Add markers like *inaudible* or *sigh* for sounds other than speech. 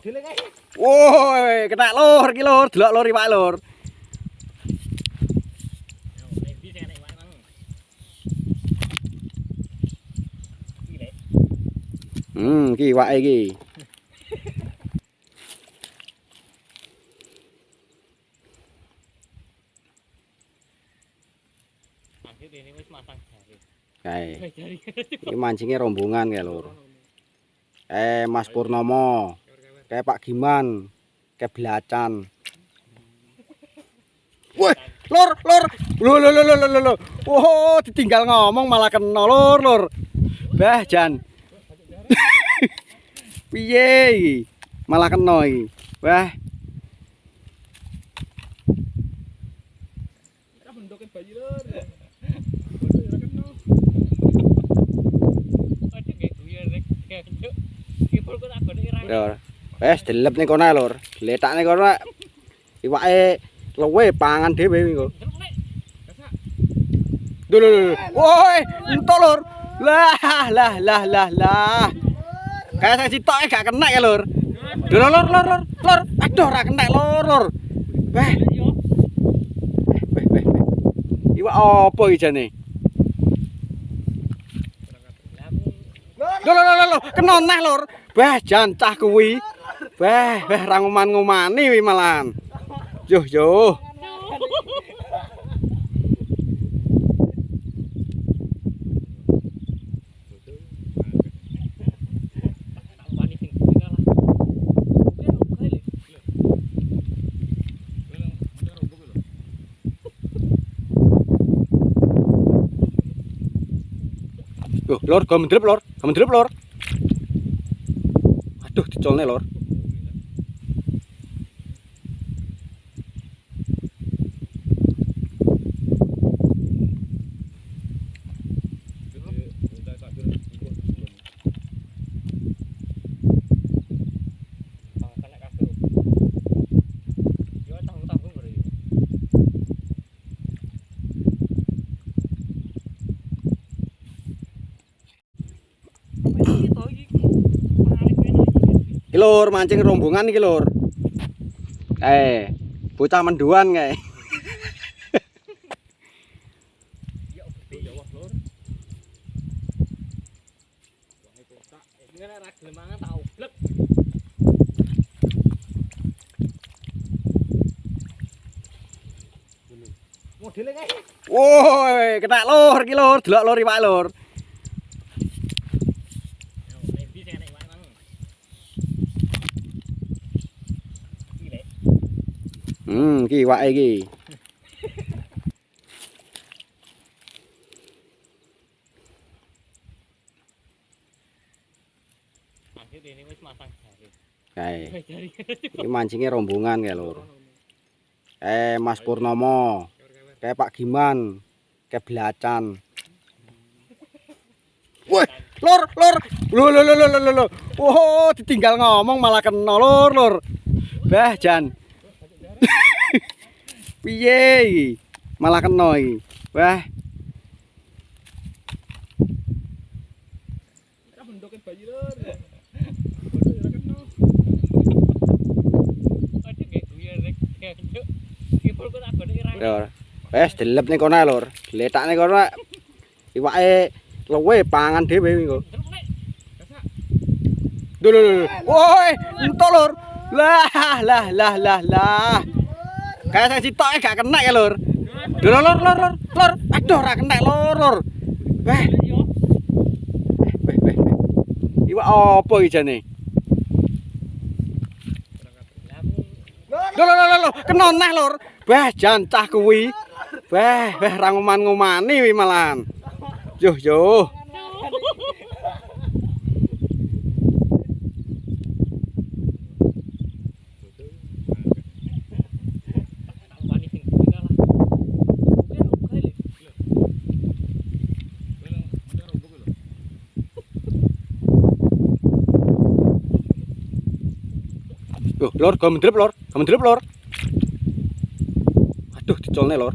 Woi, kena lur iki lur, delok lur iwak lur. Hmm, iki iwake iki. Kae. Iki mancingnya rombongan kae lur. Eh, Mas Purnomo, kayak Pak Giman, kayak Belacan. Woi, lur, lur. Lho lho lho lho lho lho. Oh, ditinggal ngomong malah kena lur, lur. Bah, Jan. *laughs* Piye? Malah kena iki. Wah, Ora lur. Lur. Wes delep ning kono lur. Letak ning kono. Iwake luwe pangan dhewe iki lho. Woi, entuk lur. Lah, lah, lah, lah, lah. Kayak saya sitoke gak kena ya, lur. Duh, lur, lur, lur, lur, lur. Aduh, ora kena, lur, lur. Weh, weh, weh. weh. Iwak apa iki jane? Lho, lho, lho, lho, kena neh, lur. Weh, jan cah kuwi. Weh, weh, ra nguman-ngumani wi malahan. Yuh, yuh. Lor, gak mendrep, lor. Gak mendrep, lor. Aduh, dicolne, lor. Bang kena kabeh. Yo tanggung-tanggung bro. Iki lur, mancing rombongan iki lur. Eh, bocah menduan kae. Modele kae. Woi, kena lur iki lur, delok lur iwak lur. Hmm, iki iwake iki. Akhir ini wis. Kae. Mancingnya rombongan kae lur. Eh, Mas Purnomo, kayak Pak Giman, kayak Belacan. Woi, lur, lur. Lho lho lho lho lho. Oh, ditinggal ngomong malah kena lur, lur. Bah, Jan. *laughs* Piye? Malah kena iki. Wah. Wes delep ning kono lur. Letak kono. Iwake luwe pangan dhewe iki kok. Lho. Woi, entuk lur. Lah, lah, lah, lah, lah. Kayak saya sitoke gak kena ya, lur. Lur, lur, lur, lur, lur. Aduh, ora kena, lur, lur. Weh, weh. weh. Iwak apa iki jane? Lho, lho, lho, lho, kena neh, lur. Weh, jan cah kuwi. Weh, weh, ra nguman-ngumani wi malahan. Yuh, yuh. Loh, lor, gak mendrep, lor. Gak mendrep, lor. Aduh, dicolne, lor.